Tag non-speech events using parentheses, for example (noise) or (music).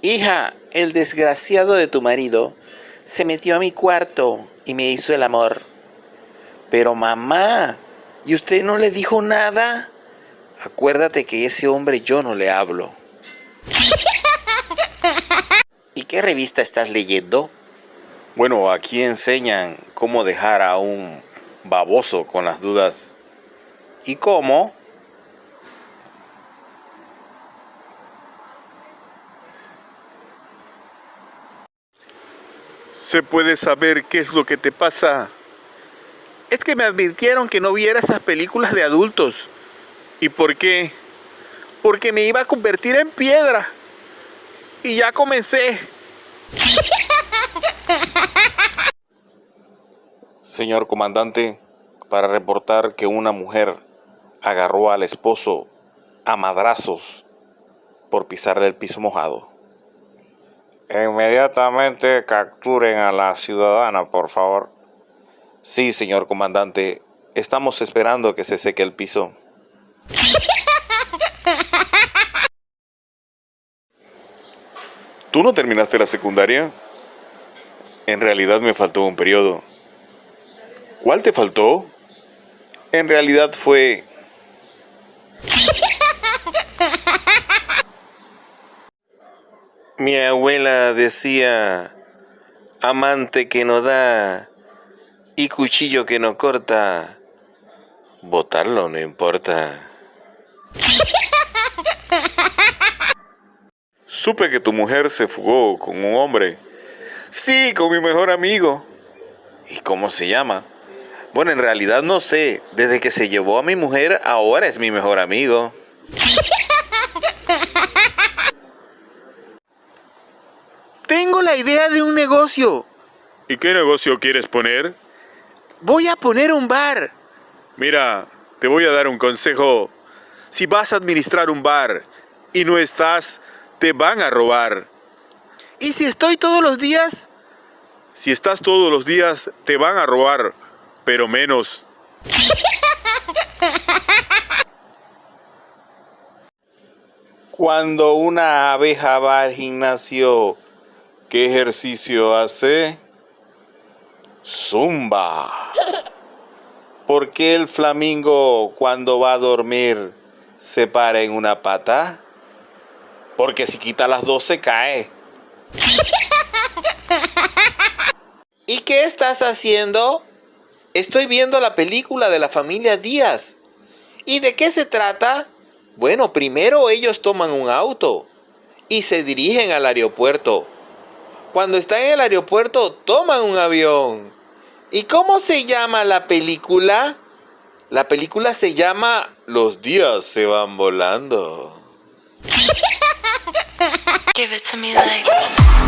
Hija, el desgraciado de tu marido se metió a mi cuarto y me hizo el amor. Pero mamá, ¿y usted no le dijo nada? Acuérdate que ese hombre yo no le hablo. ¿Y qué revista estás leyendo? Bueno, aquí enseñan cómo dejar a un baboso con las dudas. ¿Y cómo? ¿Se puede saber qué es lo que te pasa? Es que me advirtieron que no viera esas películas de adultos. ¿Y por qué? Porque me iba a convertir en piedra. Y ya comencé. Señor comandante, para reportar que una mujer agarró al esposo a madrazos por pisarle el piso mojado. Inmediatamente capturen a la ciudadana, por favor. Sí, señor comandante. Estamos esperando que se seque el piso. ¿Tú no terminaste la secundaria? En realidad me faltó un periodo. ¿Cuál te faltó? En realidad fue... Mi abuela decía, amante que no da y cuchillo que no corta, botarlo no importa. (laughs) Supe que tu mujer se fugó con un hombre. Sí, con mi mejor amigo. ¿Y cómo se llama? Bueno, en realidad no sé. Desde que se llevó a mi mujer, ahora es mi mejor amigo. (laughs) Tengo la idea de un negocio. ¿Y qué negocio quieres poner? Voy a poner un bar. Mira, te voy a dar un consejo. Si vas a administrar un bar y no estás, te van a robar. ¿Y si estoy todos los días? Si estás todos los días, te van a robar, pero menos. Cuando una abeja va al gimnasio ¿Qué ejercicio hace? Zumba. ¿Por qué el flamingo cuando va a dormir se para en una pata? Porque si quita las dos se cae. (laughs) ¿Y qué estás haciendo? Estoy viendo la película de la familia Díaz. ¿Y de qué se trata? Bueno, primero ellos toman un auto y se dirigen al aeropuerto. Cuando están en el aeropuerto, toman un avión. ¿Y cómo se llama la película? La película se llama Los días se van volando. (laughs) Give it to me like...